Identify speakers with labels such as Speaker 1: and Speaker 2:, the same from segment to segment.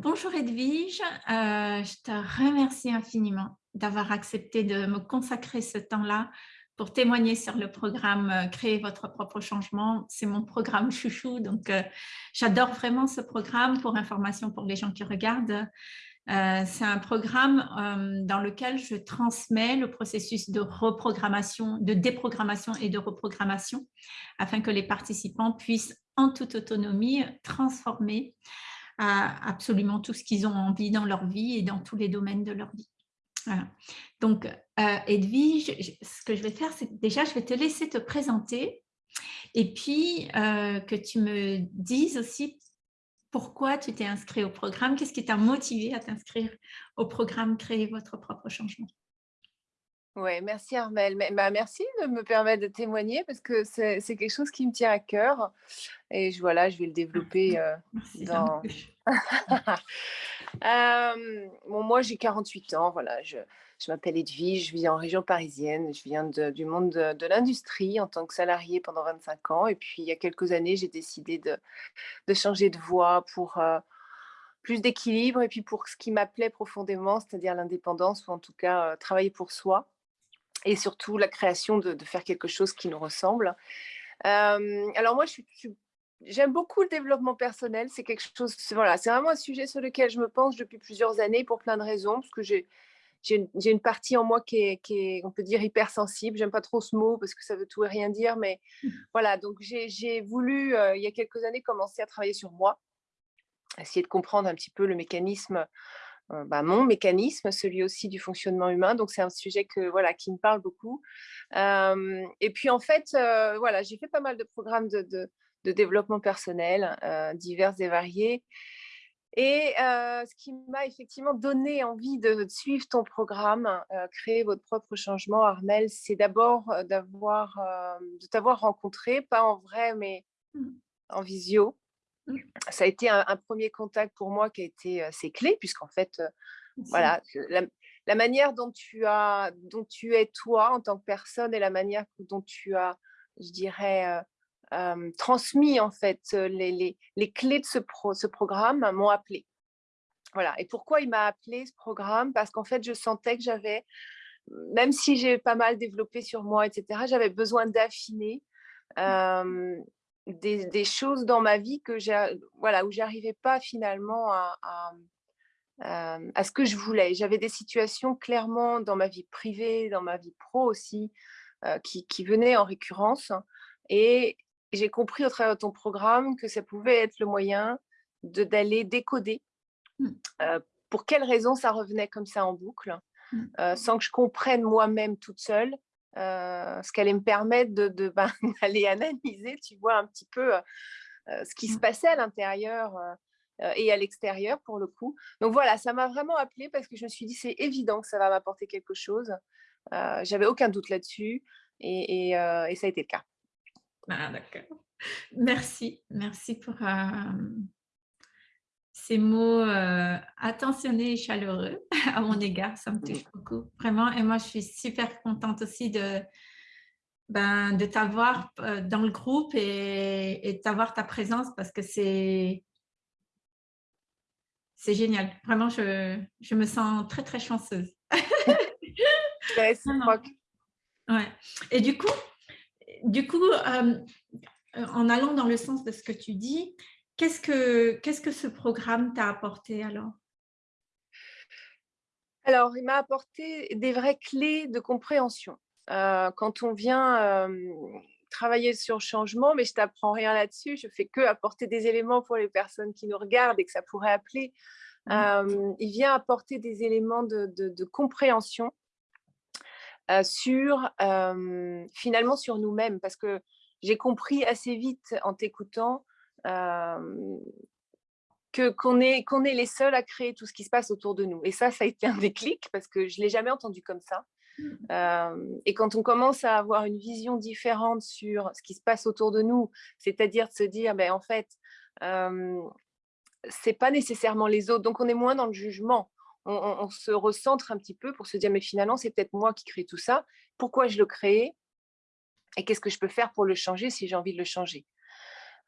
Speaker 1: Bonjour Edwige, euh, je te remercie infiniment d'avoir accepté de me consacrer ce temps-là pour témoigner sur le programme euh, Créer votre propre changement. C'est mon programme chouchou, donc euh, j'adore vraiment ce programme pour information pour les gens qui regardent. C'est un programme dans lequel je transmets le processus de reprogrammation, de déprogrammation et de reprogrammation afin que les participants puissent en toute autonomie transformer absolument tout ce qu'ils ont envie dans leur vie et dans tous les domaines de leur vie. Donc, euh, Edwige, ce que je vais faire, c'est déjà, je vais te laisser te présenter et puis euh, que tu me dises aussi pourquoi tu t'es inscrit au programme, qu'est-ce qui t'a motivé à t'inscrire au programme Créer votre propre changement?
Speaker 2: Oui, merci Armel. Bah, merci de me permettre de témoigner parce que c'est quelque chose qui me tient à cœur. Et je, voilà, je vais le développer euh, dans... euh, bon, moi, j'ai 48 ans. Voilà, je, je m'appelle Edwige, je vis en région parisienne. Je viens du monde de, l'industrie en tant que salariée pendant 25 ans. Et puis, il y a quelques années, j'ai décidé de, de, changer de voie pour... Euh, plus d'équilibre et puis pour ce qui m'appelait profondément, c'est-à-dire l'indépendance ou en tout cas euh, travailler pour soi et surtout la création de, faire quelque chose qui nous ressemble. Euh, alors moi, j'aime beaucoup le développement personnel. C'est quelque chose, voilà, c'est vraiment un sujet sur lequel je me penche depuis plusieurs années pour plein de raisons, parce que j'ai une, une, partie en moi qui est, qui est, on peut dire, hypersensible. J'aime pas trop ce mot parce que ça veut tout et rien dire, mais voilà. Donc j'ai voulu, euh, il y a quelques années, commencer à travailler sur moi, essayer de comprendre un petit peu le mécanisme bah, mon mécanisme, celui aussi du fonctionnement humain. Donc, c'est un sujet que, voilà, qui me parle beaucoup. et puis, en fait, euh, voilà, j'ai fait pas mal de programmes de, de, développement personnel, euh, divers et variés. Et ce qui m'a effectivement donné envie de, suivre ton programme, créer votre propre changement, Armel, c'est d'abord d'avoir, de t'avoir rencontré, pas en vrai, mais mmh. en visio, ça a été un, premier contact pour moi qui a été assez clé, puisqu'en fait, voilà, la, manière dont tu, as, dont tu es toi en tant que personne et la manière dont tu as, je dirais, transmis en fait les, les, clés de ce, ce programme m'ont appelé. Voilà. Et pourquoi il m'a appelé ce programme? Parce qu'en fait, je sentais que j'avais, même si j'ai pas mal développé sur moi, etc., j'avais besoin d'affiner des, choses dans ma vie que voilà, où j'arrivais pas finalement à, à, ce que je voulais. J'avais des situations clairement dans ma vie privée, dans ma vie pro aussi, euh, qui, qui, venaient en récurrence. Et j'ai compris au travers de ton programme que ça pouvait être le moyen d'aller décoder mmh. euh, pour quelles raisons ça revenait comme ça en boucle, mmh. euh, sans que je comprenne moi-même toute seule euh, ce qu'elle me permettre de, de ben, d'aller analyser, tu vois, un petit peu euh, euh, ce qui se mmh. passait à l'intérieur et à l'extérieur pour le coup. Donc voilà, ça m'a vraiment appelé parce que je me suis dit, c'est évident que ça va m'apporter quelque chose. J'avais aucun doute là-dessus et, et, et, ça a été le cas.
Speaker 1: Ah, d'accord. Merci, merci pour, ces mots euh, attentionnés et chaleureux à mon égard, ça me touche beaucoup, vraiment. Et moi, je suis super contente aussi de, ben, de t'avoir euh, dans le groupe et, de t'avoir ta présence parce que c'est c'est génial. Vraiment, je, je, me sens très, très chanceuse. ouais. Et du coup, du coup euh, en allant dans le sens de ce que tu dis, Qu'est-ce que, qu'est-ce que ce programme t'a apporté alors?
Speaker 2: Alors, il m'a apporté des vraies clés de compréhension. Euh, quand on vient travailler sur le changement, mais je t'apprends rien là-dessus, je fais que apporter des éléments pour les personnes qui nous regardent et que ça pourrait appeler. Mmh. il vient apporter des éléments de, compréhension euh, sur, finalement, sur nous-mêmes, parce que j'ai compris assez vite en t'écoutant que qu'on est, qu'on est les seuls à créer tout ce qui se passe autour de nous. Et ça, ça a été un déclic parce que je ne l'ai jamais entendu comme ça. Mmh. et quand on commence à avoir une vision différente sur ce qui se passe autour de nous, c'est-à-dire de se dire, ben, en fait, euh, c'est pas nécessairement les autres, donc on est moins dans le jugement. On, on se recentre un petit peu pour se dire, mais finalement, c'est peut-être moi qui crée tout ça. Pourquoi je le crée? Et qu'est-ce que je peux faire pour le changer si j'ai envie de le changer?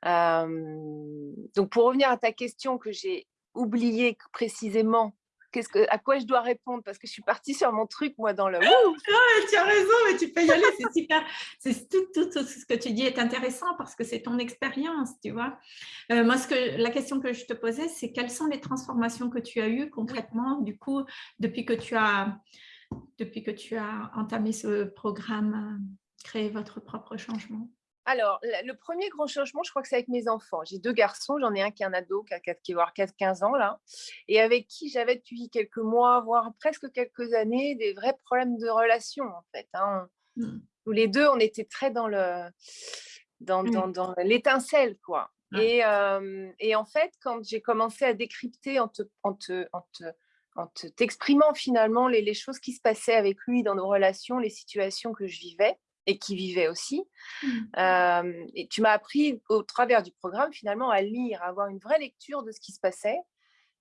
Speaker 2: Donc, pour revenir à ta question que j'ai oublié précisément que, à quoi je dois répondre? Parce que je suis partie sur mon truc, moi, dans le.
Speaker 1: tu as raison, mais tu peux y aller, c'est super. Tout, tout, ce que tu dis est intéressant parce que c'est ton expérience, tu vois. Euh, moi, ce que, la question que je te posais, c'est quelles sont les transformations que tu as eues concrètement, du coup, depuis que tu as, depuis que tu as entamé ce programme, créer votre propre changement?
Speaker 2: Alors, le premier grand changement, je crois que c'est avec mes enfants. J'ai deux garçons, j'en ai un qui est un ado, qui, a, qui va avoir 15 ans là, et avec qui j'avais depuis quelques mois, voire presque quelques années, des vrais problèmes de relation en fait. Hein. Mmh. Tous les deux, on était très dans le dans, mmh. dans, l'étincelle quoi. Et, et, en fait, quand j'ai commencé à décrypter en te, en te, en te en t'exprimant finalement les, les, choses qui se passaient avec lui dans nos relations, les situations que je vivais, et qui vivait aussi. Mmh. et tu m'as appris au travers du programme finalement à lire, à avoir une vraie lecture de ce qui se passait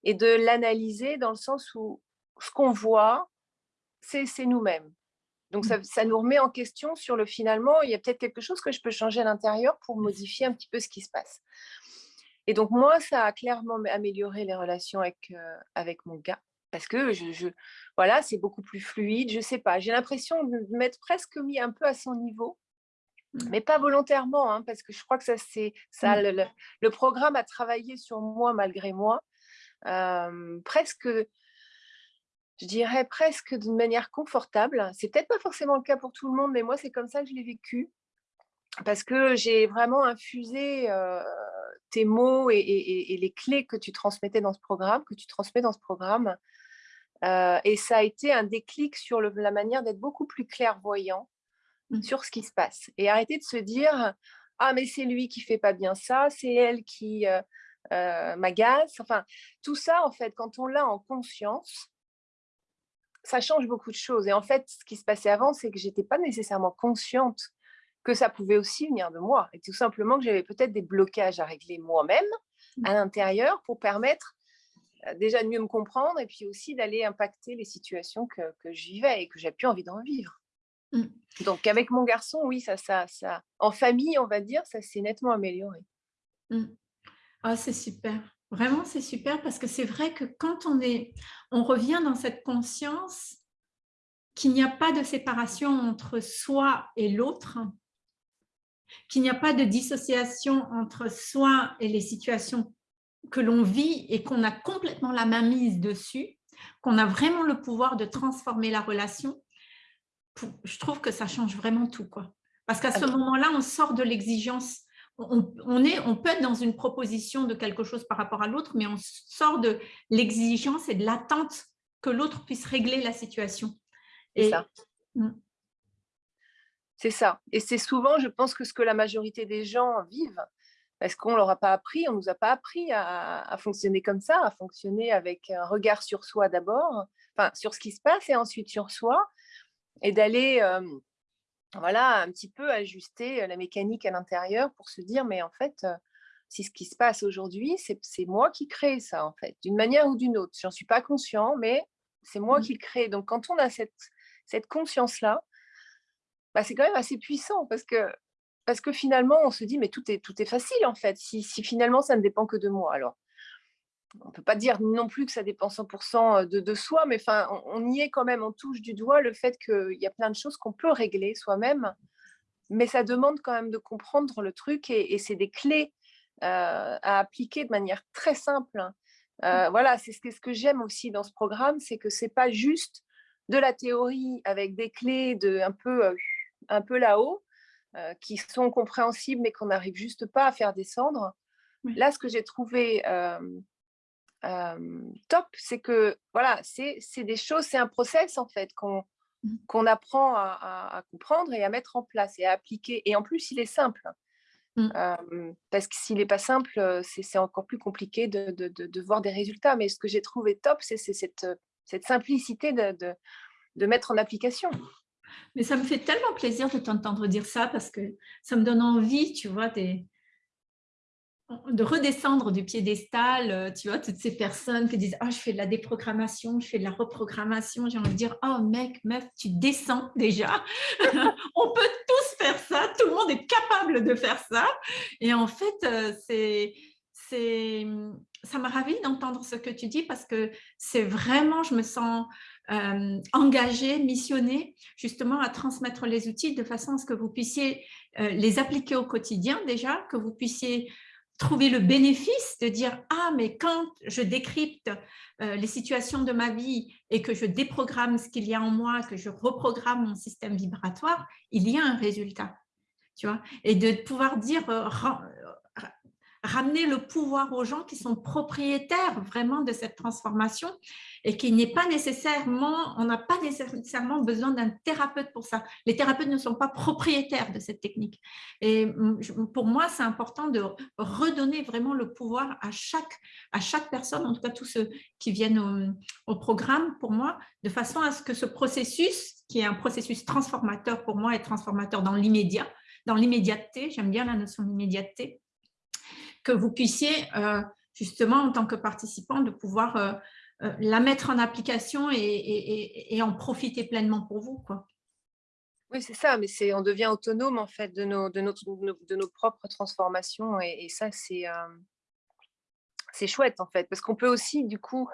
Speaker 2: et de l'analyser dans le sens où ce qu'on voit, c'est nous-mêmes. Donc ça, mmh. ça, nous remet en question sur le finalement, il y a peut-être quelque chose que je peux changer à l'intérieur pour modifier un petit peu ce qui se passe. Et donc moi, ça a clairement amélioré les relations avec, avec mon gars parce que je, voilà, c'est beaucoup plus fluide, je sais pas. J'ai l'impression de m'être presque mis un peu à son niveau, mmh. mais pas volontairement, hein, parce que je crois que ça, c'est ça. Mmh. Le, programme a travaillé sur moi malgré moi, presque, je dirais presque d'une manière confortable. C'est peut-être pas forcément le cas pour tout le monde, mais moi c'est comme ça que je l'ai vécu, parce que j'ai vraiment infusé tes mots et, et, les clés que tu transmettais dans ce programme, que tu transmets dans ce programme, euh, et ça a été un déclic sur la manière d'être beaucoup plus clairvoyant mmh. sur ce qui se passe. Et arrêter de se dire « Ah, mais c'est lui qui fait pas bien ça, c'est elle qui euh, euh, m'agace. » Enfin, tout ça, en fait, quand on l'a en conscience, ça change beaucoup de choses. Et en fait, ce qui se passait avant, c'est que j'étais pas nécessairement consciente que ça pouvait aussi venir de moi. Et tout simplement que j'avais peut-être des blocages à régler moi-même mmh. à l'intérieur pour permettre déjà de mieux me comprendre et puis aussi d'aller impacter les situations que, que, je vivais et que j'ai plus envie d'en vivre. Mmh. Donc avec mon garçon, oui, ça, ça, ça, en famille, on va dire, ça s'est nettement amélioré.
Speaker 1: Mmh. Ah, c'est super. Vraiment, c'est super parce que c'est vrai que quand on est, on revient dans cette conscience qu'il n'y a pas de séparation entre soi et l'autre, qu'il n'y a pas de dissociation entre soi et les situations que l'on vit et qu'on a complètement la main mise dessus, qu'on a vraiment le pouvoir de transformer la relation, je trouve que ça change vraiment tout. Quoi. Parce qu'à ce moment-là, on sort de l'exigence. On, on peut être dans une proposition de quelque chose par rapport à l'autre, mais on sort de l'exigence et de l'attente que l'autre puisse régler la situation.
Speaker 2: C'est ça. Mm. C'est ça. Et c'est souvent, je pense, que ce que la majorité des gens vivent parce qu'on ne leur a pas appris, on ne nous a pas appris à, fonctionner comme ça, à fonctionner avec un regard sur soi d'abord, enfin sur ce qui se passe et ensuite sur soi, et d'aller voilà, un petit peu ajuster la mécanique à l'intérieur pour se dire, mais en fait, si ce qui se passe aujourd'hui, c'est moi qui crée ça, en fait, d'une manière ou d'une autre. J'en suis pas conscient, mais c'est moi mmh. qui le crée. Donc, quand on a cette, cette conscience-là, bah, c'est quand même assez puissant parce que parce que finalement, on se dit, mais tout est, tout est facile en fait, si, finalement ça ne dépend que de moi. Alors, on ne peut pas dire non plus que ça dépend 100% de, de, soi, mais enfin, on, y est quand même, on touche du doigt le fait qu'il y a plein de choses qu'on peut régler soi-même, mais ça demande quand même de comprendre le truc et, c'est des clés euh, à appliquer de manière très simple. Euh, voilà, c'est ce que, ce que j'aime aussi dans ce programme, c'est que c'est pas juste de la théorie avec des clés de un peu, euh, un peu là-haut, euh, qui sont compréhensibles mais qu'on n'arrive juste pas à faire descendre. Là, ce que j'ai trouvé top, c'est que voilà, c'est des choses, c'est un process en fait qu'on mmh. qu'on apprend à, comprendre et à mettre en place et à appliquer. Et en plus, il est simple. Mmh. parce que s'il n'est pas simple, c'est encore plus compliqué de, de, de, voir des résultats. Mais ce que j'ai trouvé top, c'est cette, cette simplicité de, de mettre en application.
Speaker 1: Mais ça me fait tellement plaisir de t'entendre dire ça parce que ça me donne envie, tu vois, de redescendre du piédestal, euh, tu vois, toutes ces personnes qui disent « Ah, je fais de la déprogrammation, je fais de la reprogrammation », j'ai envie de dire « Oh, mec, meuf, tu descends déjà, on peut tous faire ça, tout le monde est capable de faire ça ». Et en fait, euh, c'est ça m'a ravi d'entendre ce que tu dis parce que c'est vraiment, je me sens euh, missionnée justement à transmettre les outils de façon à ce que vous puissiez euh, les appliquer au quotidien déjà, que vous puissiez trouver le bénéfice de dire « Ah, mais quand je décrypte euh, les situations de ma vie et que je déprogramme ce qu'il y a en moi, que je reprogramme mon système vibratoire, il y a un résultat. » Tu vois? Et de pouvoir dire, ramener le pouvoir aux gens qui sont propriétaires vraiment de cette transformation et qui n'est pas nécessairement, on n'a pas nécessairement besoin d'un thérapeute pour ça. Les thérapeutes ne sont pas propriétaires de cette technique. Et pour moi, c'est important de redonner vraiment le pouvoir à chaque, à chaque personne, en tout cas tous ceux qui viennent au, programme pour moi, de façon à ce que ce processus, qui est un processus transformateur pour moi et transformateur dans l'immédiat, dans l'immédiateté, j'aime bien la notion d'immédiateté, que vous puissiez euh, justement en tant que participant de pouvoir euh, euh, la mettre en application et, en profiter pleinement pour vous. Quoi.
Speaker 2: Oui, c'est ça, mais on devient autonome en fait de nos, de notre, de nos propres transformations et, ça c'est c'est chouette en fait parce qu'on peut aussi du coup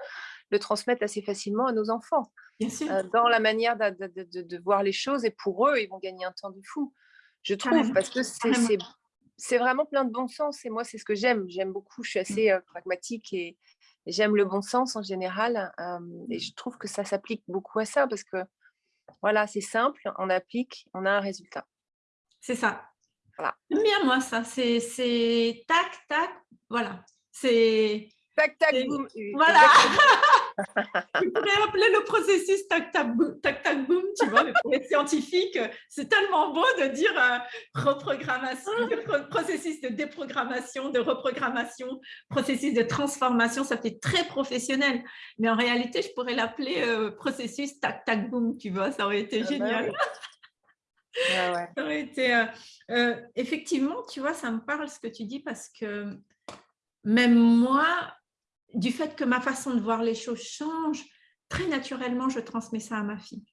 Speaker 2: le transmettre assez facilement à nos enfants dans la manière de, de, voir les choses et pour eux ils vont gagner un temps de fou je trouve parce que c'est c'est vraiment plein de bon sens et moi, c'est ce que j'aime. J'aime beaucoup, je suis mmh. assez pragmatique et, j'aime le bon sens en général. et je trouve que ça s'applique beaucoup à ça parce que voilà, c'est simple, on applique, on a un résultat.
Speaker 1: C'est ça. Voilà. J'aime bien moi ça, c'est tac, tac, voilà. C'est...
Speaker 2: Tac, tac, boum.
Speaker 1: Voilà. tu pourrais appeler le processus tac tac boum, tac tac boum, tu vois, le scientifique. C'est tellement beau de dire euh, reprogrammation, processus de déprogrammation, de reprogrammation, processus de transformation, ça fait très professionnel. Mais en réalité, je pourrais l'appeler euh, processus tac tac boum, tu vois, ça aurait été ah bah génial. Ça aurait été, euh, effectivement, tu vois, ça me parle ce que tu dis parce que même moi, du fait que ma façon de voir les choses change, très naturellement, je transmets ça à ma fille.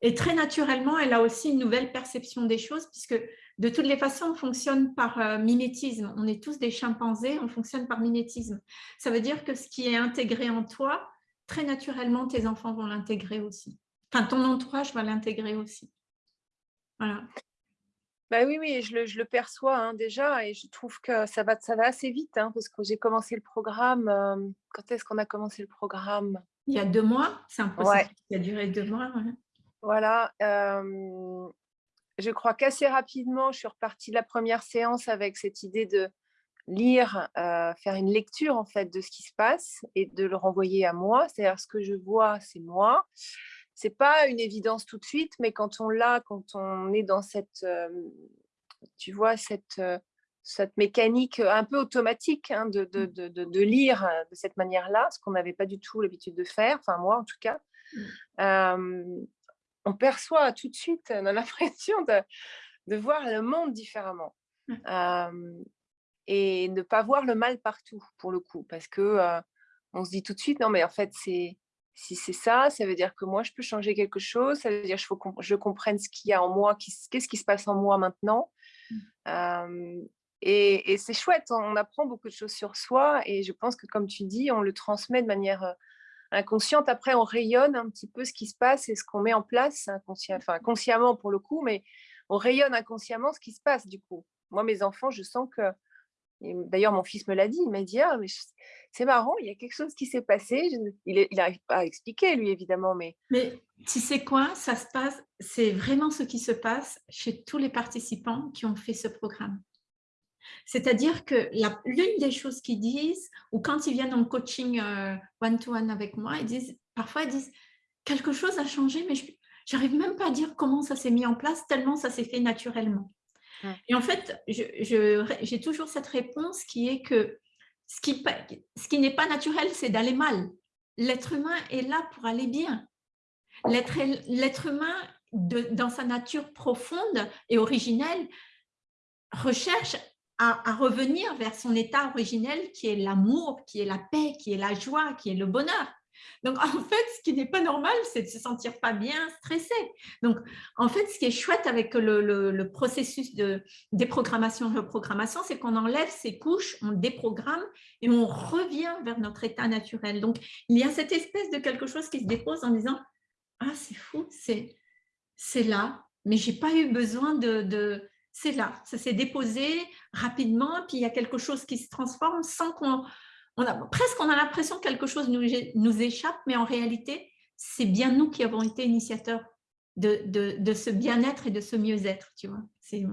Speaker 1: Et très naturellement, elle a aussi une nouvelle perception des choses, puisque de toutes les façons, on fonctionne par euh, mimétisme. On est tous des chimpanzés, on fonctionne par mimétisme. Ça veut dire que ce qui est intégré en toi, très naturellement, tes enfants vont l'intégrer aussi. Enfin, ton entourage va l'intégrer aussi. Voilà.
Speaker 2: Bah oui, oui, je le, je le perçois hein, déjà et je trouve que ça va, ça va assez vite hein, parce que j'ai commencé le programme. quand est-ce qu'on a commencé le programme?
Speaker 1: Il y a deux mois, c'est un processus qui a duré deux mois.
Speaker 2: Voilà. je crois qu'assez rapidement, je suis repartie de la première séance avec cette idée de lire, faire une lecture en fait de ce qui se passe et de le renvoyer à moi. C'est-à-dire ce que je vois, c'est moi c'est pas une évidence tout de suite, mais quand on l'a, quand on est dans cette, tu vois, cette, cette mécanique un peu automatique hein, de, de, mmh. de, de, lire de cette manière-là, ce qu'on n'avait pas du tout l'habitude de faire, enfin moi en tout cas, mmh. on perçoit tout de suite, on a l'impression de, voir le monde différemment. Mmh. et ne pas voir le mal partout, pour le coup, parce que on se dit tout de suite, non mais en fait, c'est si c'est ça, ça veut dire que moi, je peux changer quelque chose. Ça veut dire que je comprenne ce qu'il y a en moi, qu'est-ce qui se passe en moi maintenant. Mmh. et, c'est chouette, on apprend beaucoup de choses sur soi. Et je pense que, comme tu dis, on le transmet de manière inconsciente. Après, on rayonne un petit peu ce qui se passe et ce qu'on met en place, enfin, consciemment pour le coup, mais on rayonne inconsciemment ce qui se passe du coup. Moi, mes enfants, je sens que D'ailleurs, mon fils me l'a dit, il m'a dit «Ah, c'est marrant, il y a quelque chose qui s'est passé. Il n'arrive pas à expliquer, lui, évidemment. Mais,
Speaker 1: mais tu sais quoi, ça se passe, c'est vraiment ce qui se passe chez tous les participants qui ont fait ce programme. C'est-à-dire que l'une des choses qu'ils disent, ou quand ils viennent en coaching euh, one-to-one avec moi, ils disent, parfois ils disent quelque chose a changé, mais je n'arrive même pas à dire comment ça s'est mis en place, tellement ça s'est fait naturellement. Et en fait, j'ai toujours cette réponse qui est que ce qui, n'est pas naturel, c'est d'aller mal. L'être humain est là pour aller bien. L'être humain, dans sa nature profonde et originelle, recherche à, revenir vers son état originel qui est l'amour, qui est la paix, qui est la joie, qui est le bonheur. Donc, en fait, ce qui n'est pas normal, c'est de se sentir pas bien, stressé. Donc, en fait, ce qui est chouette avec le, processus de déprogrammation, reprogrammation, c'est qu'on enlève ces couches, on déprogramme et on revient vers notre état naturel. Donc, il y a cette espèce de quelque chose qui se dépose en disant « Ah, c'est fou, c'est là, mais j'ai pas eu besoin de c'est là, ça s'est déposé rapidement, puis il y a quelque chose qui se transforme sans qu'on on a, presque on a l'impression que quelque chose nous, nous échappe, mais en réalité, c'est bien nous qui avons été initiateurs de, de, ce bien-être et de ce mieux-être, tu vois.
Speaker 2: C'est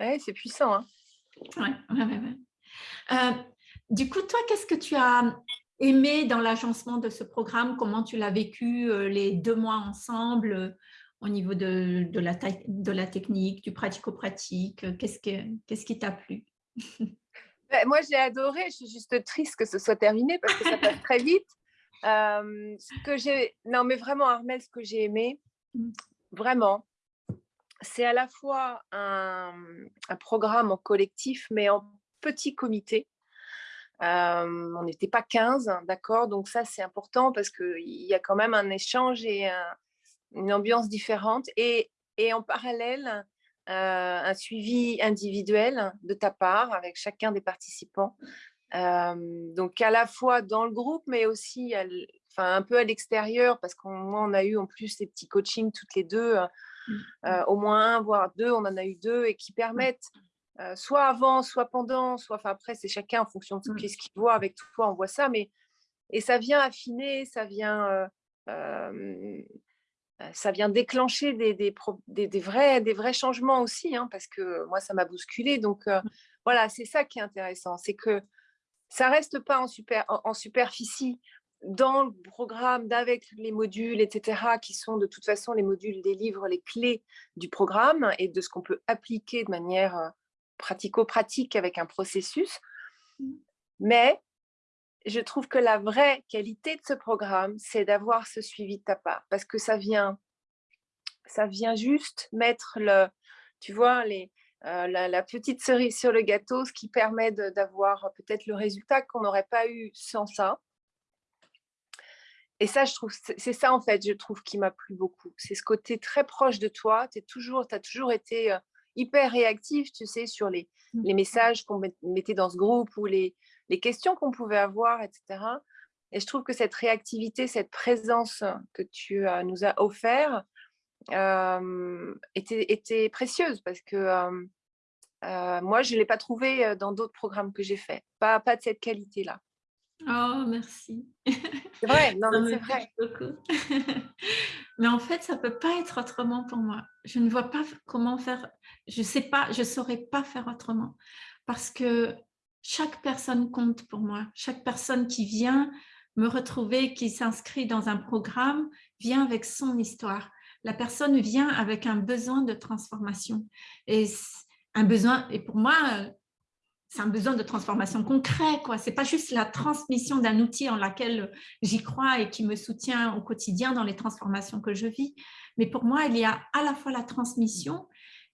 Speaker 2: eh c'est puissant. Hein.
Speaker 1: Ouais, ouais, euh, du coup, toi, qu'est-ce que tu as aimé dans l'agencement de ce programme? Comment tu l'as vécu euh, les deux mois ensemble euh, au niveau de, de, la, de la technique, du pratico-pratique Qu'est-ce qu'est-ce qui t'a plu?
Speaker 2: Bah, moi, j'ai adoré. Je suis juste triste que ce soit terminé parce que ça passe très vite. Euh, ce que j'ai, non, mais vraiment, Armel, ce que j'ai aimé, mmh. vraiment, c'est à la fois un, programme en collectif, mais en petit comité. Euh, on n'était pas 15, d'accord? Donc ça, c'est important parce qu'il y a quand même un échange et une ambiance différente. Et, et en parallèle, un suivi individuel de ta part avec chacun des participants. Euh, donc à la fois dans le groupe, mais aussi enfin, un peu à l'extérieur, parce qu'on on a eu en plus ces petits coachings toutes les deux, euh, mmh. au moins un, voire deux, on en a eu deux, et qui permettent soit avant, soit pendant, soit enfin, après, c'est chacun en fonction de ce mmh. qu'il voit. Avec toi, on voit ça, mais et ça vient affiner, ça vient ça vient déclencher des, des, vrais, des vrais changements aussi, hein, parce que moi, ça m'a bousculé. Donc, mmh. voilà, c'est ça qui est intéressant, c'est que ça reste pas en, super, en, superficie dans le programme, avec les modules, etc., qui sont de toute façon les modules des livres, les clés du programme et de ce qu'on peut appliquer de manière pratico-pratique avec un processus. Mmh. Mais je trouve que la vraie qualité de ce programme, c'est d'avoir ce suivi de ta part, parce que ça vient, ça vient juste mettre le, tu vois, les, euh, la, petite cerise sur le gâteau, ce qui permet d'avoir peut-être le résultat qu'on n'aurait pas eu sans ça. Et ça, je trouve, c'est ça en fait, je trouve qui m'a plu beaucoup. C'est ce côté très proche de toi. Tu toujours, as toujours été euh, hyper réactif, tu sais, sur les, mmh. les messages qu'on mettait dans ce groupe ou les, les questions qu'on pouvait avoir, etc. Et je trouve que cette réactivité, cette présence que tu euh, nous as offert euh, était, était, précieuse parce que euh, moi, je ne l'ai pas trouvé dans d'autres programmes que j'ai faits. Pas, pas de cette qualité-là.
Speaker 1: Oh, merci.
Speaker 2: C'est vrai, non, c'est vrai.
Speaker 1: mais en fait, ça ne peut pas être autrement pour moi. Je ne vois pas comment faire, je ne sais pas, je ne saurais pas faire autrement. Parce que chaque personne compte pour moi. Chaque personne qui vient me retrouver, qui s'inscrit dans un programme, vient avec son histoire. La personne vient avec un besoin de transformation. Et un besoin, et pour moi, c'est un besoin de transformation concret. Ce n'est pas juste la transmission d'un outil en laquelle j'y crois et qui me soutient au quotidien dans les transformations que je vis. Mais pour moi, il y a à la fois la transmission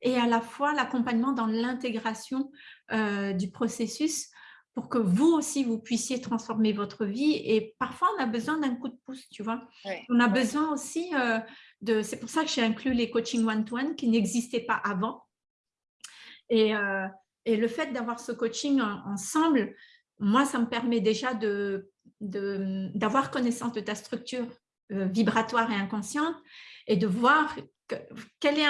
Speaker 1: et à la fois l'accompagnement dans l'intégration euh, du processus pour que vous aussi, vous puissiez transformer votre vie. Et parfois, on a besoin d'un coup de pouce, tu vois. on a besoin aussi euh, de... C'est pour ça que j'ai inclus les coachings one-to-one qui n'existaient pas avant. Et, euh, et le fait d'avoir ce coaching ensemble, moi, ça me permet déjà d'avoir de, d'avoir connaissance de ta structure vibratoire et inconsciente et de voir quel est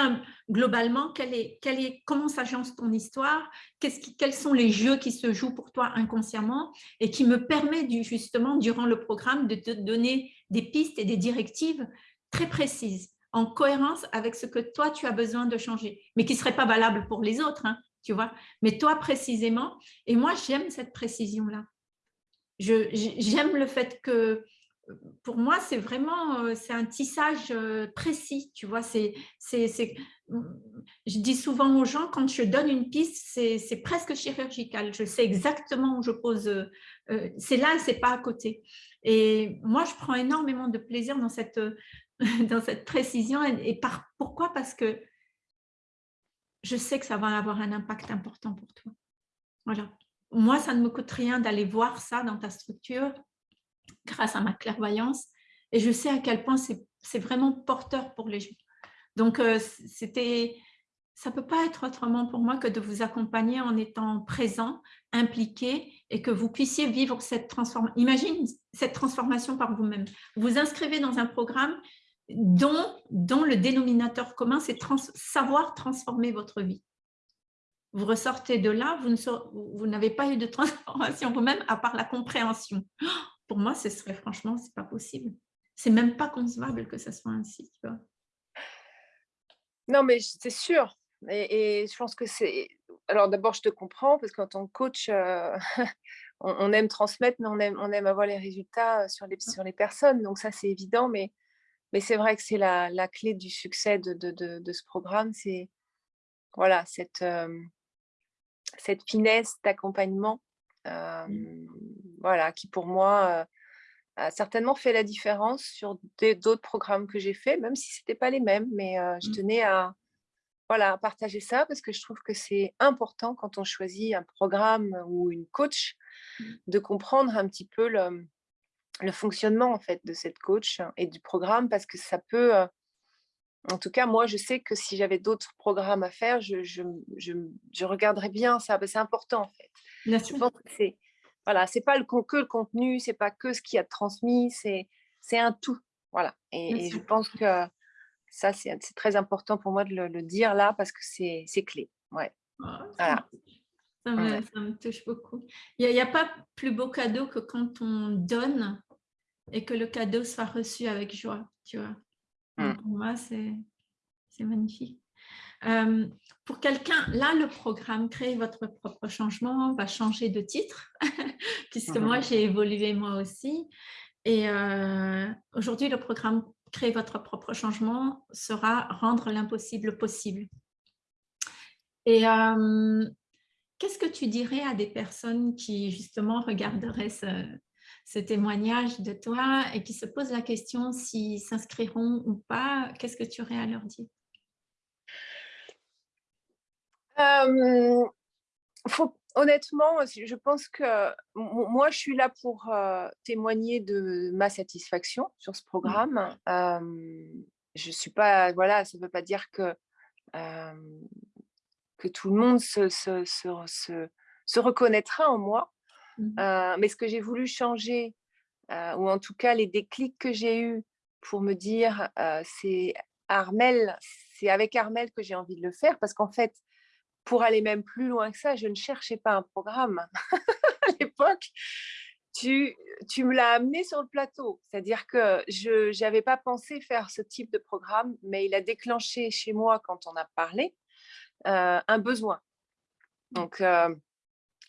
Speaker 1: globalement, quel est, quel est, comment s'agence ton histoire, quels sont les jeux qui se jouent pour toi inconsciemment et qui me permet justement, durant le programme, de te donner des pistes et des directives très précises, en cohérence avec ce que toi, tu as besoin de changer, mais qui ne serait pas valable pour les autres, hein, tu vois, mais toi précisément. Et moi, j'aime cette précision-là. J'aime le fait que pour moi, c'est vraiment euh, c'est un tissage euh, précis, tu vois. C'est, je dis souvent aux gens, quand je donne une piste, c'est presque chirurgical. Je sais exactement où je pose. Euh, c'est là, c'est pas à côté. Et moi, je prends énormément de plaisir dans cette, dans cette précision. Et, par, pourquoi? Parce que je sais que ça va avoir un impact important pour toi. Voilà. Moi, ça ne me coûte rien d'aller voir ça dans ta structure grâce à ma clairvoyance. Et je sais à quel point c'est vraiment porteur pour les gens. Donc, c'était ça ne peut pas être autrement pour moi que de vous accompagner en étant présent, impliqué et que vous puissiez vivre cette transformation. Imagine cette transformation par vous-même. Vous vous inscrivez dans un programme dont, dont le dénominateur commun, c'est savoir transformer votre vie. Vous ressortez de là, vous n'avez pas eu de transformation vous-même à part la compréhension. Pour moi, ce serait franchement, c'est pas possible. C'est même pas concevable que ce soit ainsi. Tu vois.
Speaker 2: Non, mais c'est sûr. Et, je pense que c'est... Alors d'abord, je te comprends, parce qu'en tant que coach, euh, on, aime transmettre, mais on aime, on aime avoir les résultats sur les, sur les personnes. Donc ça, c'est évident, mais, mais c'est vrai que c'est la, la, clé du succès de, de, de, ce programme. C'est voilà, cette, euh, cette finesse d'accompagnement mmh. voilà, qui pour moi a certainement fait la différence sur d'autres programmes que j'ai faits, même si ce n'était pas les mêmes, mais je mmh. tenais à, voilà, partager ça parce que je trouve que c'est important quand on choisit un programme ou une coach mmh. de comprendre un petit peu le, fonctionnement en fait de cette coach et du programme parce que ça peut, en tout cas moi je sais que si j'avais d'autres programmes à faire, je, je, regarderais bien ça, c'est important en fait. je pense que c'est voilà, c'est pas le, que le contenu, c'est pas que ce qu'il y a transmis, c'est un tout. Voilà. et je pense que ça, c'est très important pour moi de le, dire là parce que c'est clé. Ouais.
Speaker 1: Ah, ça, me, touche beaucoup. Il n'y a, pas plus beau cadeau que quand on donne et que le cadeau soit reçu avec joie, tu vois? Mmh. Pour moi, c'est magnifique. pour quelqu'un, là, le programme Créer votre propre changement va changer de titre, puisque moi, mmh. j'ai évolué moi aussi. Et euh, aujourd'hui, le programme créer votre propre changement sera rendre l'impossible possible. Et euh, qu'est-ce que tu dirais à des personnes qui justement regarderaient ce, témoignage de toi et qui se posent la question s'ils s'inscriront ou pas, qu'est-ce que tu aurais à leur dire?
Speaker 2: Euh, faut, honnêtement, je pense que moi, je suis là pour témoigner de ma satisfaction sur ce mmh. programme. je suis pas, voilà, ça ne veut pas dire que, que tout le monde se, se, se, se reconnaîtra en moi. Mmh. mais ce que j'ai voulu changer, ou en tout cas les déclics que j'ai eus pour me dire, c'est Armel, c'est avec Armel que j'ai envie de le faire, parce qu'en fait, pour aller même plus loin que ça, je ne cherchais pas un programme à l'époque. Tu, tu me l'as amené sur le plateau. C'est-à-dire que je n'avais pas pensé faire ce type de programme, mais il a déclenché chez moi, quand on a parlé, euh, un besoin. Donc, euh,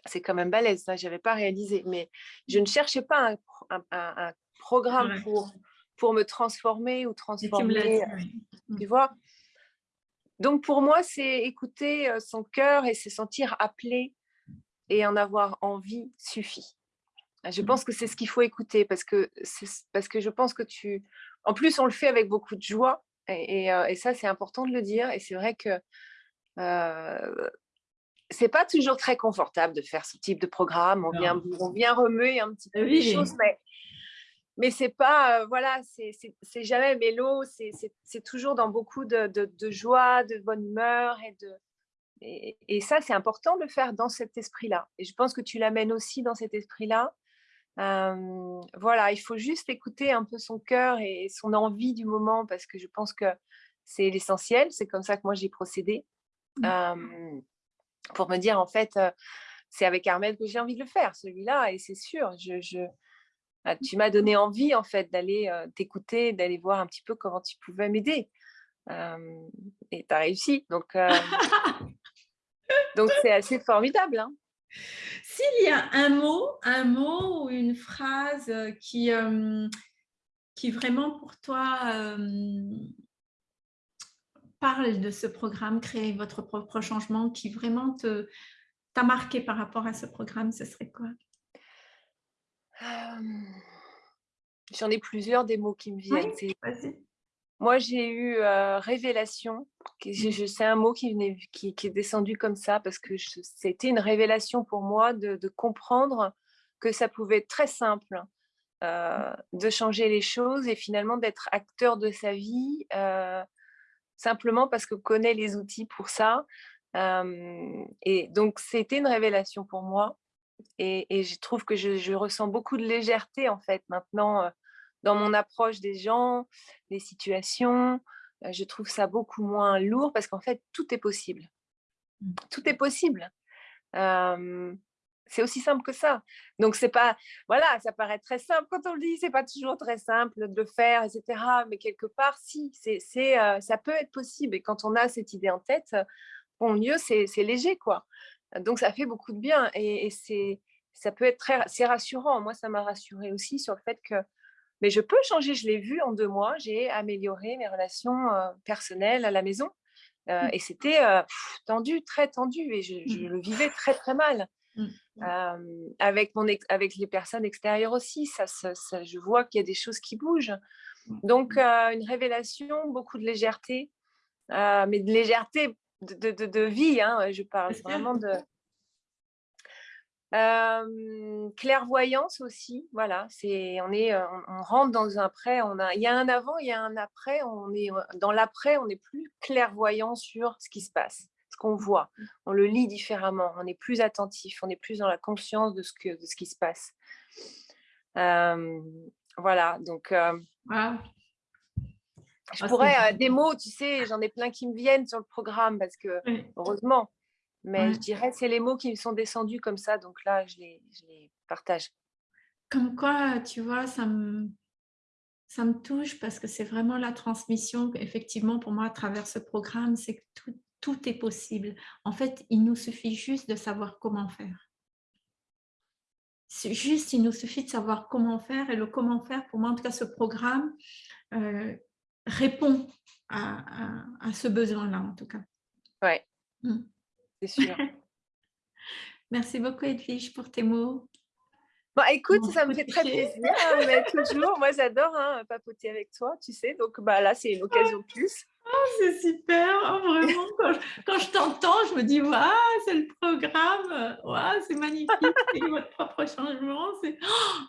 Speaker 2: c'est quand même balèze, ça, je n'avais pas réalisé. Mais je ne cherchais pas un, un, programme pour, pour me transformer ou transformer. Tu, tu vois? Donc pour moi, c'est écouter son cœur et se sentir appelé et en avoir envie suffit. Je mmh. pense que c'est ce qu'il faut écouter parce que, parce que je pense que tu... En plus, on le fait avec beaucoup de joie et, ça, c'est important de le dire. Et c'est vrai que euh, c'est pas toujours très confortable de faire ce type de programme. On, vient, on vient remuer un petit peu les choses, mais mais c'est pas, voilà, c'est jamais mélo, c'est toujours dans beaucoup de, de, joie, de bonne humeur et de et, ça c'est important de le faire dans cet esprit-là. Et je pense que tu l'amènes aussi dans cet esprit-là. voilà, il faut juste écouter un peu son cœur et son envie du moment parce que je pense que c'est l'essentiel. C'est comme ça que moi j'ai procédé mmh. Pour me dire en fait, c'est avec Armel que j'ai envie de le faire, celui-là, et c'est sûr. je, bah, tu m'as donné envie en fait d'aller t'écouter, d'aller voir un petit peu comment tu pouvais m'aider. et tu as réussi. Donc, donc c'est assez formidable. Hein.
Speaker 1: S'il y a un mot, un mot ou une phrase qui, qui vraiment pour toi parle de ce programme, créer votre propre changement, qui vraiment t'a marqué par rapport à ce programme, ce serait quoi?
Speaker 2: J'en ai plusieurs des mots qui me viennent. moi, j'ai eu révélation. C'est un mot qui, venait, qui, est descendu comme ça parce que c'était une révélation pour moi de, comprendre que ça pouvait être très simple de changer les choses et finalement d'être acteur de sa vie simplement parce qu'on connaît les outils pour ça. et donc, c'était une révélation pour moi. Et, je trouve que je, ressens beaucoup de légèreté, en fait, maintenant, dans mon approche des gens, des situations. je trouve ça beaucoup moins lourd parce qu'en fait, tout est possible. Mmh. Tout est possible. C'est aussi simple que ça. Donc, c'est pas, voilà, ça paraît très simple quand on le dit, c'est pas toujours très simple de le faire, etc. Mais quelque part, si, c'est, ça peut être possible. Et quand on a cette idée en tête, bon, mieux, c'est, léger, quoi. Donc, ça fait beaucoup de bien et, c'est, ça peut être très, c'est rassurant. Moi, ça m'a rassuré aussi sur le fait que, mais je peux changer. Je l'ai vu en deux mois. J'ai amélioré mes relations personnelles à la maison. Mmh. Et c'était tendu, très tendu, et je, mmh. le vivais très très mal. Mmh. avec, mon avec les personnes extérieures aussi, ça, je vois qu'il y a des choses qui bougent. Donc, une révélation, beaucoup de légèreté, mais de légèreté de, de, de vie, hein, je parle vraiment de, clairvoyance aussi, voilà, c'est on est on, rentre dans un après, on a il y a un avant, il y a un après, on est dans l'après, on est plus clairvoyant sur ce qui se passe, ce qu'on voit, mmh. on le lit différemment, on est plus attentif, on est plus dans la conscience de ce que de ce qui se passe. voilà, donc je ah, pourrais des mots, tu sais, j'en ai plein qui me viennent sur le programme parce que heureusement mais je dirais c'est les mots qui me sont descendus comme ça, donc là, je les, je les partage.
Speaker 1: Comme quoi, tu vois, ça me, ça me touche parce que c'est vraiment la transmission, effectivement, pour moi, à travers ce programme, c'est que tout, tout est possible. En fait, il nous suffit juste de savoir comment faire. C'est juste, il nous suffit de savoir comment faire. Et le comment faire, pour moi, en tout cas, ce programme euh, répond à, à, ce besoin-là, en tout cas.
Speaker 2: Ouais. Mmh sûr.
Speaker 1: Merci beaucoup Edwige pour tes mots.
Speaker 2: Bon, écoute, ça me fait très plaisir, hein, mais toujours, moi j'adore hein, papoter avec toi, tu sais, donc bah, là c'est une occasion de plus.
Speaker 1: Oh, c'est super, oh, vraiment, quand je, t'entends, je me dis, waouh, c'est le programme, waouh, c'est magnifique, c'est votre propre changement, c'est,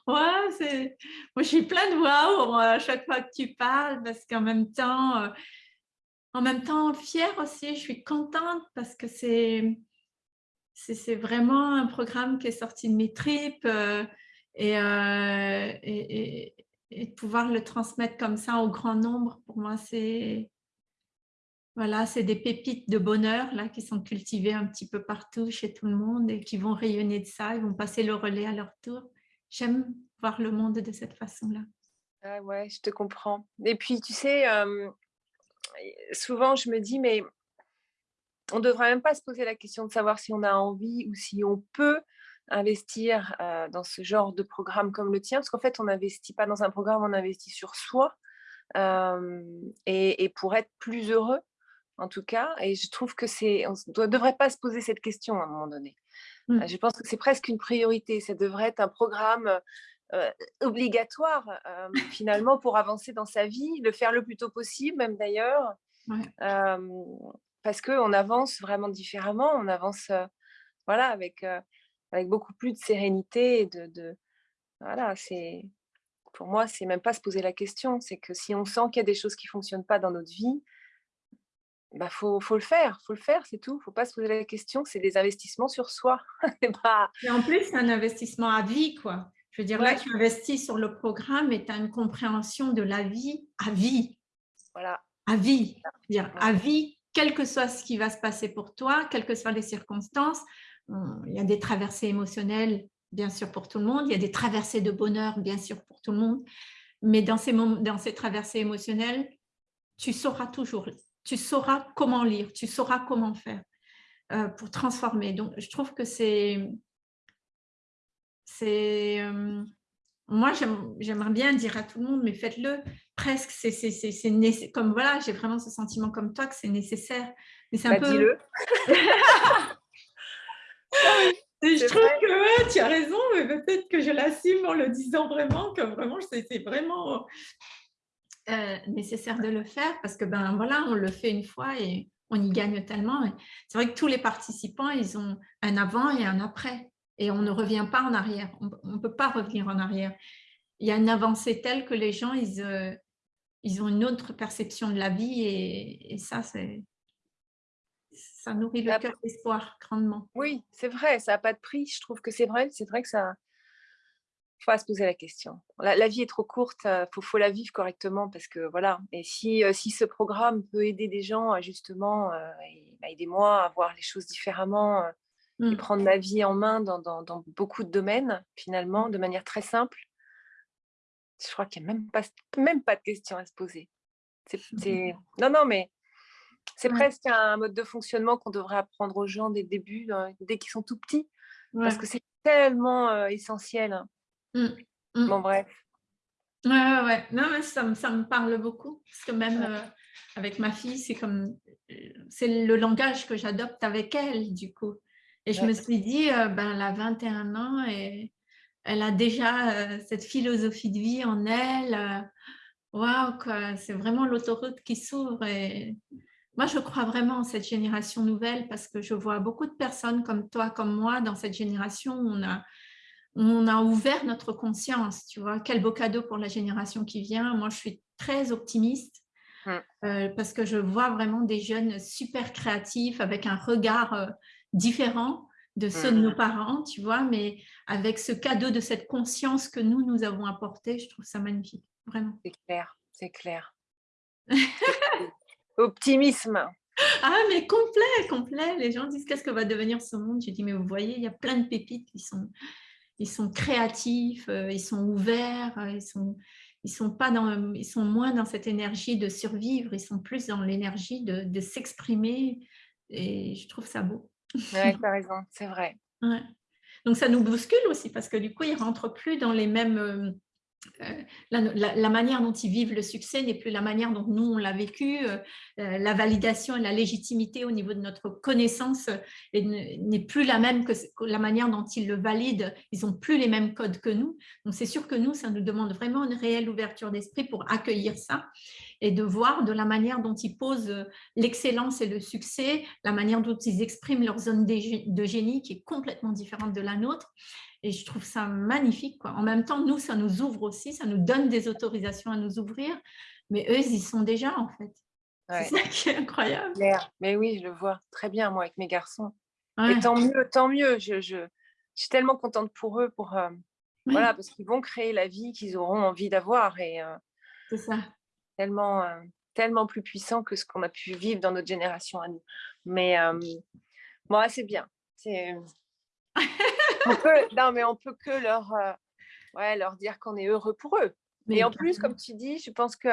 Speaker 1: ouais, c'est, moi je suis plein de waouh à chaque fois que tu parles, parce qu'en même temps, euh, en même temps fière aussi, je suis contente parce que c'est c'est vraiment un programme qui est sorti de mes tripes euh, euh, et, de pouvoir le transmettre comme ça au grand nombre, pour moi, c'est voilà, des pépites de bonheur là qui sont cultivées un petit peu partout chez tout le monde et qui vont rayonner de ça, ils vont passer le relais à leur tour. J'aime voir le monde de cette façon-là.
Speaker 2: Ah ouais, je te comprends. Et puis, tu sais, euh, souvent, je me dis, mais on ne devrait même pas se poser la question de savoir si on a envie ou si on peut investir dans ce genre de programme comme le tien, parce qu'en fait, on n'investit pas dans un programme, on investit sur soi, et, pour être plus heureux, en tout cas. Et je trouve que c'est, on ne devrait pas se poser cette question à un moment donné. Mmh. Je pense que c'est presque une priorité. Ça devrait être un programme obligatoire finalement pour avancer dans sa vie, le faire le plus tôt possible, même d'ailleurs, parce qu'on avance vraiment différemment, on avance voilà, avec, avec beaucoup plus de sérénité et de, voilà, c'est pour moi, c'est même pas se poser la question, c'est que si on sent qu'il y a des choses qui fonctionnent pas dans notre vie, bah faut, faut le faire, faut le faire, c'est tout. Faut pas se poser la question, c'est des investissements sur soi.
Speaker 1: et en plus, c'est un investissement à vie, quoi. Je veux dire, là, tu investis sur le programme et tu as une compréhension de la vie à vie.
Speaker 2: Voilà.
Speaker 1: À vie. Dire, à vie, quel que soit ce qui va se passer pour toi, quelles que soient les circonstances. Il y a des traversées émotionnelles, bien sûr, pour tout le monde. Il y a des traversées de bonheur, bien sûr, pour tout le monde. Mais dans ces, dans ces traversées émotionnelles, tu sauras toujours, tu sauras comment lire, tu sauras comment faire euh, pour transformer. Donc, je trouve que c'est c'est moi j'aimerais bien dire à tout le monde mais faites-le presque c'est comme voilà j'ai vraiment ce sentiment comme toi que c'est nécessaire mais c'est un bah, peu je trouve que ouais, tu as raison mais peut-être que je l'assume en le disant vraiment que vraiment c'est vraiment euh, nécessaire de le faire parce que ben voilà on le fait une fois et on y gagne tellement c'est vrai que tous les participants ils ont un avant et un après et on ne revient pas en arrière. On ne peut pas revenir en arrière. il y a une avancée telle que les gens, ils, euh, ils ont une autre perception de la vie et, ça, c'est ça nourrit le cœur d'espoir grandement.
Speaker 2: Oui, c'est vrai, ça n'a pas de prix. Je trouve que c'est vrai, c'est vrai que ça, faut se poser la question. La, vie est trop courte, il euh, faut, la vivre correctement parce que voilà. Et si, euh, si ce programme peut aider des gens à justement, euh, bah, aidez-moi à voir les choses différemment et mmh. prendre ma vie en main dans, dans, beaucoup de domaines finalement, de manière très simple. Je crois qu'il n'y a même pas, même pas de question à se poser. C'est, non, non, mais c'est presque un mode de fonctionnement qu'on devrait apprendre aux gens dès le début, dès qu'ils sont tout petits, parce que c'est tellement essentiel. Hein. Mmh. Mmh. Bon, bref.
Speaker 1: Ouais, ouais, Non, mais ça, ça, me parle beaucoup. Parce que même euh, avec ma fille, c'est comme c'est le langage que j'adopte avec elle, du coup. Et je me suis dit, euh, ben, elle a 21 ans et elle a déjà euh, cette philosophie de vie en elle. Waouh, quoi, c'est vraiment l'autoroute qui s'ouvre. Et moi, je crois vraiment en cette génération nouvelle parce que je vois beaucoup de personnes comme toi, comme moi, dans cette génération où on a on a ouvert notre conscience, tu vois. Quel beau cadeau pour la génération qui vient. Moi, je suis très optimiste mmh. euh, parce que je vois vraiment des jeunes super créatifs avec un regard euh, différent de ceux de nos mmh. parents, tu vois, mais avec ce cadeau de cette conscience que nous, nous avons apporté, je trouve ça magnifique, vraiment.
Speaker 2: C'est clair, c'est clair. Optimisme.
Speaker 1: Ah, mais complet, complet. Les gens disent qu'est-ce que va devenir ce monde? Je dis, mais vous voyez, il y a plein de pépites qui sont ils sont créatifs, euh, ils sont ouverts, euh, ils sont, ils sont, pas dans, ils sont moins dans cette énergie de survivre, ils sont plus dans l'énergie de, de s'exprimer et je trouve ça beau.
Speaker 2: Oui, tu as raison, c'est vrai.
Speaker 1: Donc ça nous bouscule aussi parce que du coup, ils ne rentrent plus dans les mêmes euh, euh, la, manière dont ils vivent le succès n'est plus la manière dont nous on l'a vécu, euh, la validation et la légitimité au niveau de notre connaissance n'est plus la même que la manière dont ils le valident, ils n'ont plus les mêmes codes que nous. Donc c'est sûr que nous, ça nous demande vraiment une réelle ouverture d'esprit pour accueillir ça et de voir de la manière dont ils posent l'excellence et le succès, la manière dont ils expriment leur zone de génie qui est complètement différente de la nôtre. Et je trouve ça magnifique. Quoi. En même temps, nous, ça nous ouvre aussi, ça nous donne des autorisations à nous ouvrir, mais eux, ils y sont déjà en fait. C'est ça qui est incroyable.
Speaker 2: Mais oui, je le vois très bien, moi, avec mes garçons. Et tant mieux, tant mieux. Je, je, suis tellement contente pour eux, pour, euh, voilà, parce qu'ils vont créer la vie qu'ils auront envie d'avoir. Et euh,
Speaker 1: c'est ça.
Speaker 2: Tellement, euh, tellement plus puissant que ce qu'on a pu vivre dans notre génération à nous. Mais moi, c'est bien. C'est on peut, non, mais on peut que leur, euh, ouais, leur dire qu'on est heureux pour eux. Mais et en plus, comme tu dis, je pense que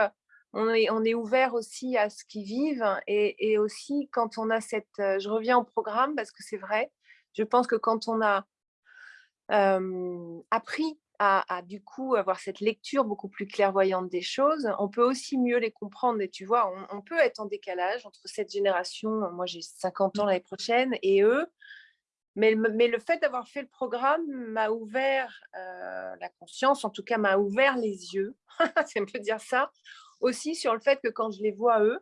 Speaker 2: on est, on est ouvert aussi à ce qu'ils vivent et, et, aussi quand on a cette, euh, je reviens au programme parce que c'est vrai, je pense que quand on a euh, appris à, à, du coup avoir cette lecture beaucoup plus clairvoyante des choses, on peut aussi mieux les comprendre. Et tu vois, on, on peut être en décalage entre cette génération, moi j'ai 50 ans l'année prochaine, et eux, mais, le fait d'avoir fait le programme m'a ouvert euh, la conscience, en tout cas m'a ouvert les yeux, si on peut dire ça, aussi sur le fait que quand je les vois eux,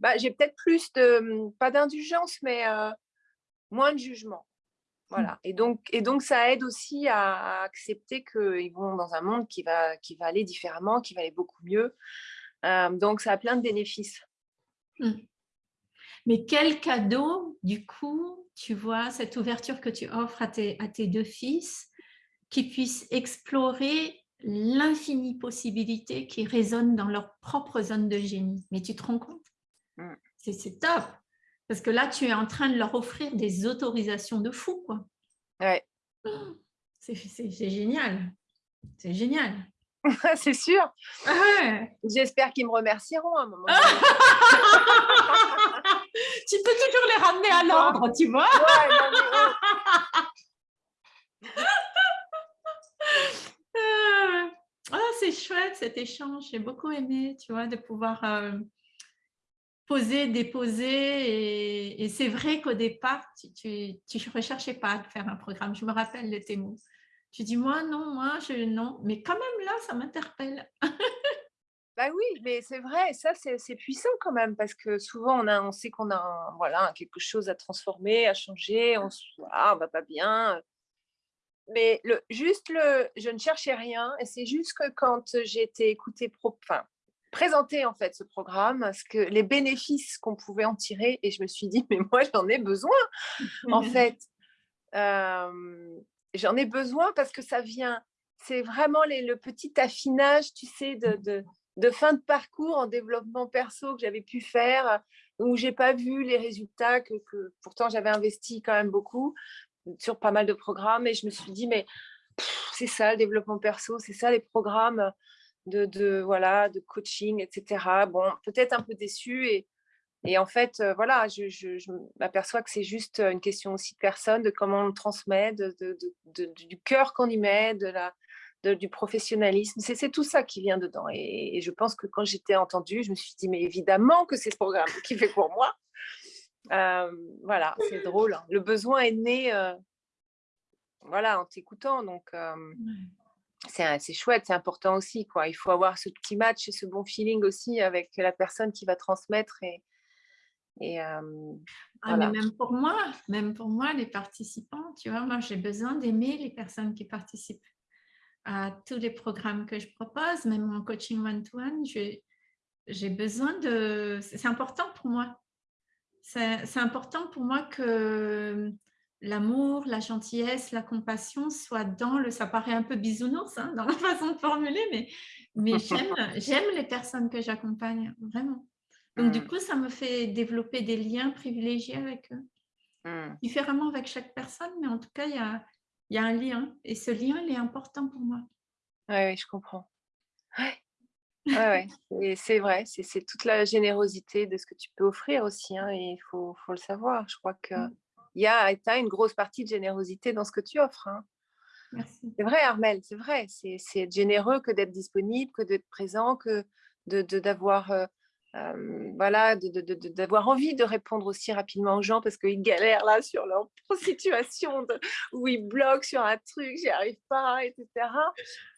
Speaker 2: bah, j'ai peut-être plus de, pas d'indulgence, mais euh, moins de jugement. Voilà. Mmh. Et donc, et donc, ça aide aussi à, accepter qu'ils vont dans un monde qui va, qui va aller différemment, qui va aller beaucoup mieux. Euh, donc, ça a plein de bénéfices. Mmh.
Speaker 1: Mais quel cadeau, du coup, tu vois, cette ouverture que tu offres à tes, à tes deux fils, qui puissent explorer l'infinie possibilité qui résonne dans leur propre zone de génie? Mais tu te rends compte? Mm. C'est top Parce que là, tu es en train de leur offrir des autorisations de fou, quoi.
Speaker 2: Ouais.
Speaker 1: C'est génial. C'est génial.
Speaker 2: c'est sûr. J'espère qu'ils me remercieront à un moment.
Speaker 1: tu peux toujours les ramener à l'ordre, tu vois. Ah, c'est chouette cet échange, j'ai beaucoup aimé, tu vois, de pouvoir euh, poser, déposer. Et, c'est vrai qu'au départ, tu ne recherchais pas de faire un programme. Je me rappelle de tes mots. Tu dis, moi, non, moi, je, non. Mais quand même, là, ça m'interpelle.
Speaker 2: Bah oui, mais c'est vrai, ça c'est puissant quand même, parce que souvent on, on sait qu'on a voilà, quelque chose à transformer, à changer, on ne va pas bien. mais juste le, je ne cherchais rien et c'est juste que quand j'ai été écoutée, enfin, présenter en fait ce programme, ce que les bénéfices qu'on pouvait en tirer et je me suis dit mais moi j'en ai besoin en fait. j'en ai besoin parce que ça vient, c'est vraiment les, le petit affinage, tu sais, de, de, de, fin de parcours en développement perso que j'avais pu faire, où j'ai pas vu les résultats que, que pourtant j'avais investi quand même beaucoup sur pas mal de programmes et je me suis dit mais c'est ça le développement perso, c'est ça les programmes de, voilà, de coaching, etc. Bon, peut-être un peu déçu et, et en fait, euh, voilà, je, je, m'aperçois que c'est juste une question aussi de personne, de comment on le transmet, de, du cœur qu'on y met, de la, du professionnalisme. C'est tout ça qui vient dedans. Et, je pense que quand j'étais entendue, je me suis dit, mais évidemment que c'est ce programme qui fait pour moi. Euh, voilà, c'est drôle. Hein. Le besoin est né euh, voilà, en t'écoutant. Donc, c'est chouette, c'est important aussi. Quoi. Il faut avoir ce petit match et ce bon feeling aussi avec la personne qui va transmettre. Et, et
Speaker 1: ah, mais même pour moi, même pour moi, les participants, tu vois, moi j'ai besoin d'aimer les personnes qui participent à tous les programmes que je propose, même mon coaching one-to-one, j'ai besoin de... C'est important pour moi. C'est important pour moi que l'amour, la gentillesse, la compassion soit dans le, ça paraît un peu bisounours hein, dans la façon de formuler, mais, mais j'aime les personnes que j'accompagne, vraiment. Donc du mmh. coup, ça me fait développer des liens privilégiés avec eux. Mmh. Différemment avec chaque personne, mais en tout cas, il y a, y a, un lien. Et ce lien, il est important pour moi.
Speaker 2: Oui, je comprends. Ouais. ouais, c'est vrai, c'est toute la générosité de ce que tu peux offrir aussi, hein, et il faut, faut, le savoir. Je crois que mmh il y a as une grosse partie de générosité dans ce que tu offres. Hein. C'est vrai, Armel, c'est vrai. C'est être généreux que d'être disponible, que d'être présent, que d'avoir de, voilà, d'avoir envie de répondre aussi rapidement aux gens parce qu'ils galèrent là sur leur situation où ils bloquent sur un truc, j'y arrive pas, etc.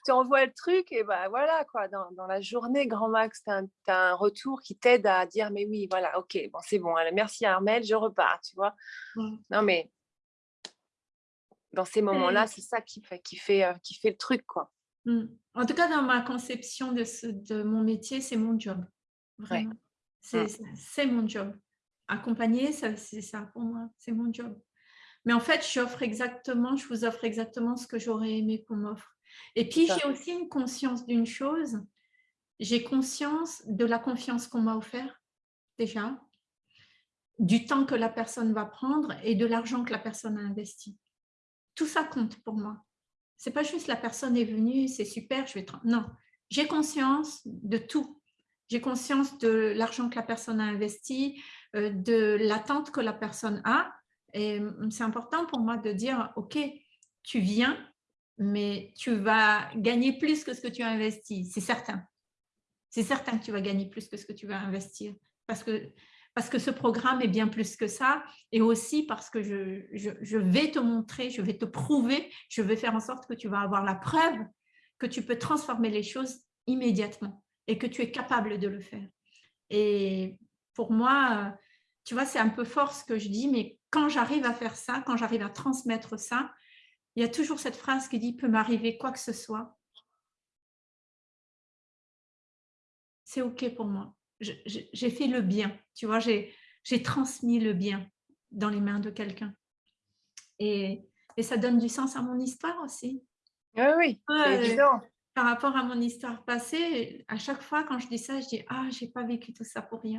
Speaker 2: Tu envoies le truc et ben voilà quoi, dans, dans la journée, grand max, tu as, un retour qui t'aide à dire mais oui, voilà, ok, bon c'est bon, merci Armel, je repars, tu vois. Non mais dans ces moments-là, c'est ça qui fait, qui, fait, qui fait le truc quoi.
Speaker 1: Mmh. En tout cas, dans ma conception de, ce, de mon métier, c'est mon job. Vraiment. Mmh. C'est mon job. Accompagner, c'est ça pour moi, c'est mon job. Mais en fait, j'offre exactement, je vous offre exactement ce que j'aurais aimé qu'on m'offre. Et puis, j'ai aussi une conscience d'une chose. J'ai conscience de la confiance qu'on m'a offert, déjà, du temps que la personne va prendre et de l'argent que la personne a investi. Tout ça compte pour moi. C'est pas juste la personne est venue, c'est super, je vais... Non, j'ai conscience de tout j'ai conscience de l'argent que la personne a investi, euh, de l'attente que la personne a. Et c'est important pour moi de dire, OK, tu viens, mais tu vas gagner plus que ce que tu as investi, c'est certain. C'est certain que tu vas gagner plus que ce que tu vas investir parce que, parce que ce programme est bien plus que ça et aussi parce que je, je, je vais te montrer, je vais te prouver, je vais faire en sorte que tu vas avoir la preuve que tu peux transformer les choses immédiatement et que tu es capable de le faire. Et pour moi, tu vois, c'est un peu fort ce que je dis, mais quand j'arrive à faire ça, quand j'arrive à transmettre ça, il y a toujours cette phrase qui dit « peut m'arriver quoi que ce soit ». C'est OK pour moi. J'ai fait le bien, tu vois, j'ai transmis le bien dans les mains de quelqu'un. Et, et, ça donne du sens à mon histoire aussi.
Speaker 2: Oui, oui, c'est évident
Speaker 1: par rapport à mon histoire passée, à chaque fois quand je dis ça, je dis « Ah, j'ai pas vécu tout ça pour rien.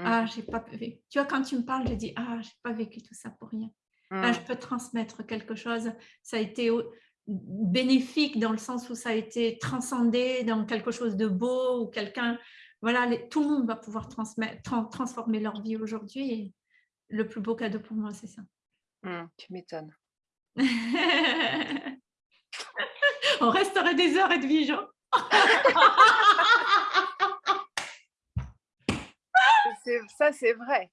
Speaker 1: Mmh. Ah, j'ai pas vécu. Tu vois, quand tu me parles, je dis « Ah, j'ai pas vécu tout ça pour rien. Là, je peux transmettre quelque chose. Ça a été bénéfique dans le sens où ça a été transcendé dans quelque chose de beau ou quelqu'un... Voilà, tout le monde va pouvoir transmettre, transformer leur vie aujourd'hui. Et le plus beau cadeau pour moi, c'est ça.
Speaker 2: Mmh, tu m'étonnes.
Speaker 1: On resterait des heures, Edwige. Hein.
Speaker 2: ça, c'est vrai.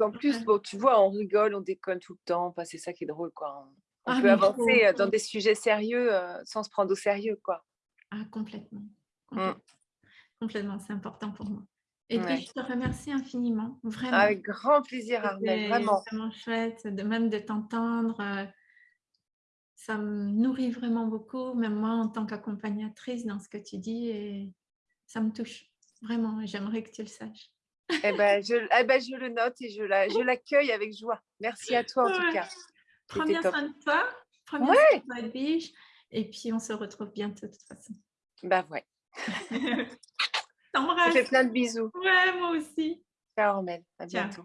Speaker 2: En plus, bon, tu vois, on rigole, on déconne tout le temps. c'est ça qui est drôle, quoi. On ah, peut avancer euh, dans des sujets sérieux euh, sans se prendre au sérieux, quoi.
Speaker 1: Ah, complètement. Mm. Complètement, c'est important pour moi. Et puis, je te remercie infiniment, vraiment.
Speaker 2: Avec grand plaisir, Armelle, vraiment.
Speaker 1: vraiment chouette, de même de t'entendre. Ça me nourrit vraiment beaucoup, même moi en tant qu'accompagnatrice dans ce que tu dis, et ça me touche vraiment. J'aimerais que tu le saches.
Speaker 2: Eh ben, je, eh ben, je le note et je l'accueille la, avec joie. Merci à toi en tout cas.
Speaker 1: Prends bien soin de toi. Prends bien soin de toi, Edwige. Et puis, on se retrouve bientôt de toute façon.
Speaker 2: Bah ouais.
Speaker 1: T'embrasse.
Speaker 2: Je fais plein de bisous.
Speaker 1: Ouais, moi aussi.
Speaker 2: Ciao, Armel. À bientôt.